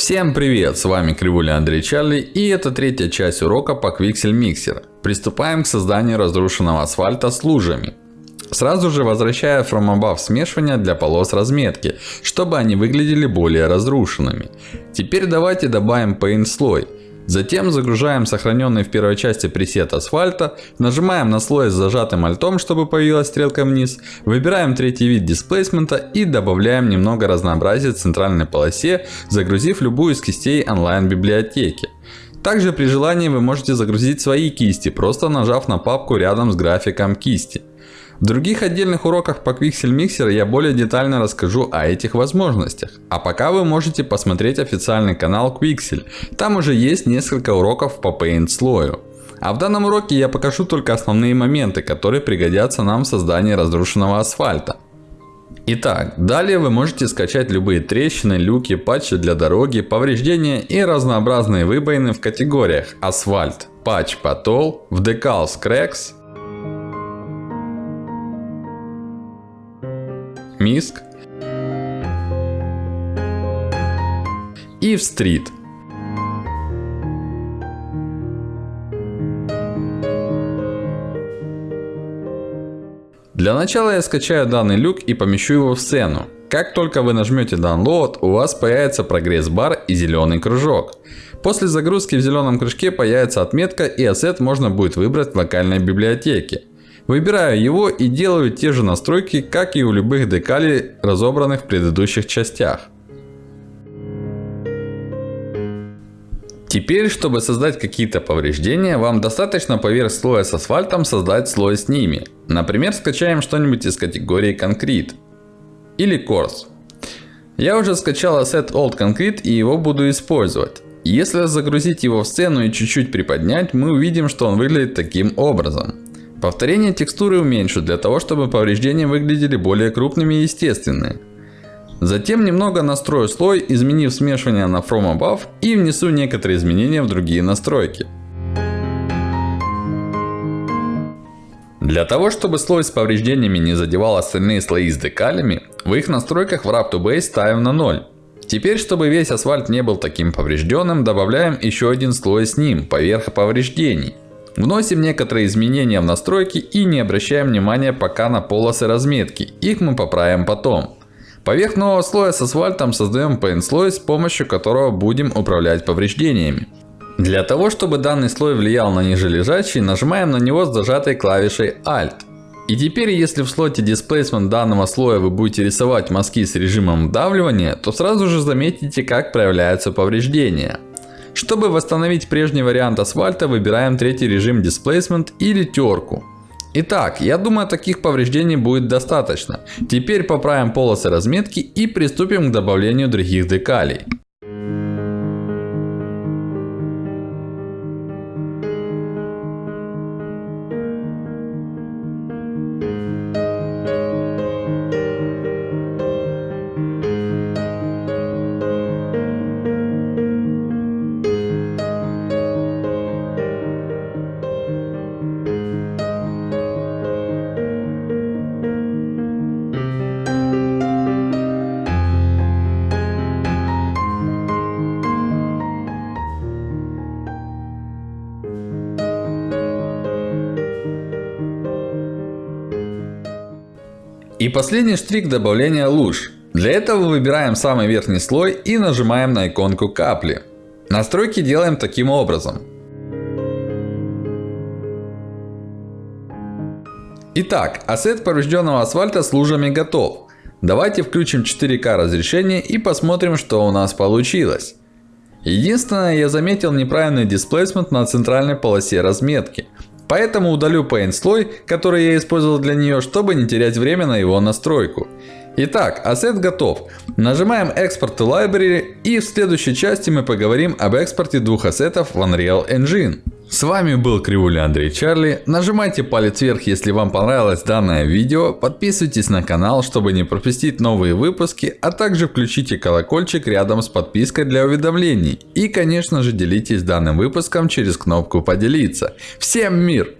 Всем привет! С вами Кривуля Андрей Чарли и это третья часть урока по Quixel Mixer. Приступаем к созданию разрушенного асфальта с лужами. Сразу же возвращаю From Above смешивание для полос разметки, чтобы они выглядели более разрушенными. Теперь давайте добавим Paint слой. Затем загружаем сохраненный в первой части пресет асфальта, нажимаем на слой с зажатым альтом, чтобы появилась стрелка вниз, выбираем третий вид дисплейсмента и добавляем немного разнообразия в центральной полосе, загрузив любую из кистей онлайн библиотеки. Также при желании вы можете загрузить свои кисти, просто нажав на папку рядом с графиком кисти. В других отдельных уроках по Quixel Mixer я более детально расскажу о этих возможностях. А пока вы можете посмотреть официальный канал Quixel. Там уже есть несколько уроков по Paint слою. А в данном уроке я покажу только основные моменты, которые пригодятся нам в создании разрушенного асфальта. Итак, далее вы можете скачать любые трещины, люки, патчи для дороги, повреждения и разнообразные выбоины в категориях асфальт, патч потол, в decals cracks, Миск и в стрит. Для начала я скачаю данный люк и помещу его в сцену. Как только вы нажмете Download, у вас появится прогресс-бар и зеленый кружок. После загрузки в зеленом кружке появится отметка и ассет можно будет выбрать в локальной библиотеке. Выбираю его и делаю те же настройки, как и у любых декалей, разобранных в предыдущих частях. Теперь, чтобы создать какие-то повреждения, вам достаточно поверх слоя с асфальтом создать слой с ними. Например, скачаем что-нибудь из категории Concrete. Или Course. Я уже скачал Asset Old Concrete и его буду использовать. Если загрузить его в сцену и чуть-чуть приподнять, мы увидим, что он выглядит таким образом. Повторение текстуры уменьшу, для того, чтобы повреждения выглядели более крупными и естественными. Затем немного настрою слой, изменив смешивание на From Above и внесу некоторые изменения в другие настройки. Для того, чтобы слой с повреждениями не задевал остальные слои с декалями, в их настройках в Wrap to Base ставим на 0. Теперь, чтобы весь асфальт не был таким поврежденным, добавляем еще один слой с ним, поверх повреждений. Вносим некоторые изменения в настройки и не обращаем внимания пока на полосы разметки. Их мы поправим потом. Поверх нового слоя с асфальтом создаем Paint слой, с помощью которого будем управлять повреждениями. Для того, чтобы данный слой влиял на нижележащий, нажимаем на него с зажатой клавишей Alt. И теперь, если в слоте Displacement данного слоя вы будете рисовать мазки с режимом вдавливания, то сразу же заметите, как проявляются повреждения. Чтобы восстановить прежний вариант асфальта, выбираем третий режим Displacement или терку. Итак, я думаю таких повреждений будет достаточно. Теперь поправим полосы разметки и приступим к добавлению других декалей. И последний штрих добавления луж. Для этого выбираем самый верхний слой и нажимаем на иконку капли. Настройки делаем таким образом. Итак, ассет поврежденного асфальта с лужами готов. Давайте включим 4К разрешение и посмотрим, что у нас получилось. Единственное, я заметил неправильный дисплейсмент на центральной полосе разметки. Поэтому удалю Paint слой, который я использовал для нее, чтобы не терять время на его настройку. Итак, ассет готов. Нажимаем Export to Library и в следующей части мы поговорим об экспорте двух ассетов в Unreal Engine. С вами был Кривуля Андрей Чарли. Нажимайте палец вверх, если вам понравилось данное видео. Подписывайтесь на канал, чтобы не пропустить новые выпуски. А также включите колокольчик рядом с подпиской для уведомлений. И конечно же делитесь данным выпуском через кнопку поделиться. Всем мир!